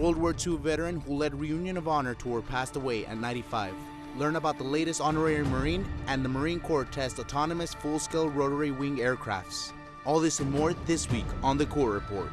World War II veteran who led Reunion of Honor tour passed away at 95. Learn about the latest honorary Marine and the Marine Corps test autonomous full-scale rotary wing aircrafts. All this and more this week on the Corps Report.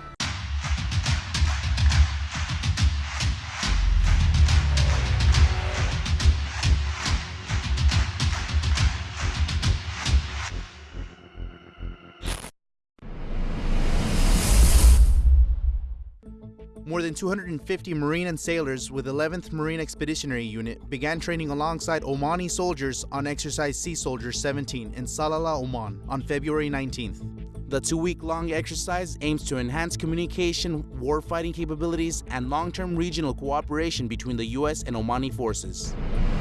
More than 250 Marine and sailors with 11th Marine Expeditionary Unit began training alongside Omani soldiers on Exercise Sea Soldier 17 in Salalah, Oman on February 19th. The two-week-long exercise aims to enhance communication, warfighting capabilities, and long-term regional cooperation between the U.S. and Omani forces.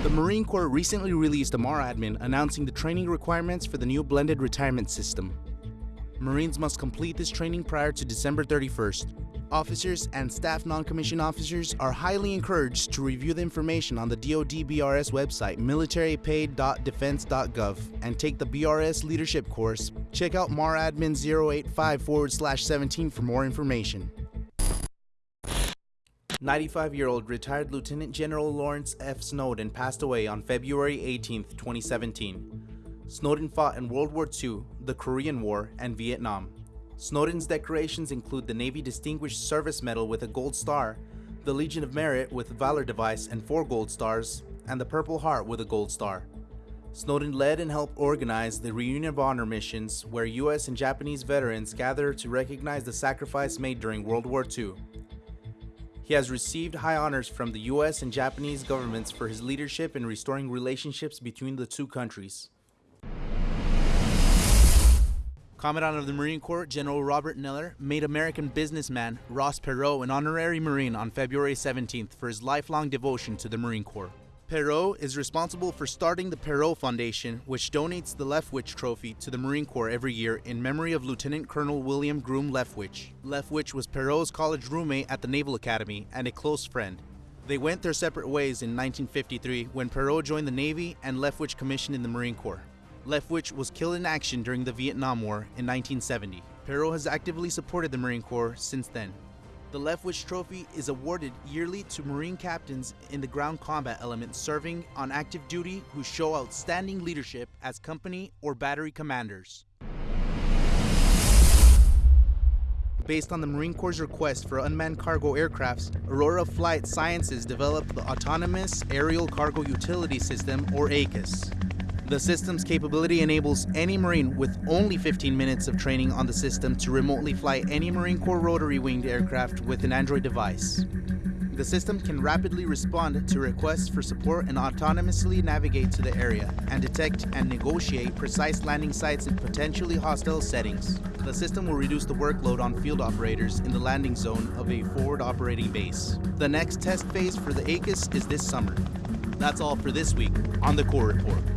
The Marine Corps recently released a MARADMIN announcing the training requirements for the new blended retirement system. Marines must complete this training prior to December 31st. Officers and staff non-commissioned officers are highly encouraged to review the information on the DoD BRS website militarypaid.defense.gov and take the BRS leadership course. Check out maradmin 085 forward slash 17 for more information. 95-year-old retired Lieutenant General Lawrence F. Snowden passed away on February 18, 2017. Snowden fought in World War II, the Korean War, and Vietnam. Snowden's decorations include the Navy Distinguished Service Medal with a Gold Star, the Legion of Merit with Valor Device and four Gold Stars, and the Purple Heart with a Gold Star. Snowden led and helped organize the Reunion of Honor missions where US and Japanese veterans gather to recognize the sacrifice made during World War II. He has received high honors from the US and Japanese governments for his leadership in restoring relationships between the two countries. Commandant of the Marine Corps, General Robert Neller, made American businessman Ross Perot an honorary Marine on February 17th for his lifelong devotion to the Marine Corps. Perot is responsible for starting the Perot Foundation, which donates the Leftwich Trophy to the Marine Corps every year in memory of Lieutenant Colonel William Groom Leftwich. Leftwich was Perot's college roommate at the Naval Academy and a close friend. They went their separate ways in 1953 when Perot joined the Navy and Leftwich commissioned in the Marine Corps. Leftwich was killed in action during the Vietnam War in 1970. Perot has actively supported the Marine Corps since then. The Leftwich Trophy is awarded yearly to Marine captains in the ground combat element serving on active duty who show outstanding leadership as company or battery commanders. Based on the Marine Corps' request for unmanned cargo aircrafts, Aurora Flight Sciences developed the Autonomous Aerial Cargo Utility System, or ACUS. The system's capability enables any Marine with only 15 minutes of training on the system to remotely fly any Marine Corps rotary winged aircraft with an Android device. The system can rapidly respond to requests for support and autonomously navigate to the area and detect and negotiate precise landing sites in potentially hostile settings. The system will reduce the workload on field operators in the landing zone of a forward operating base. The next test phase for the ACUS is this summer. That's all for this week on the Corps Report.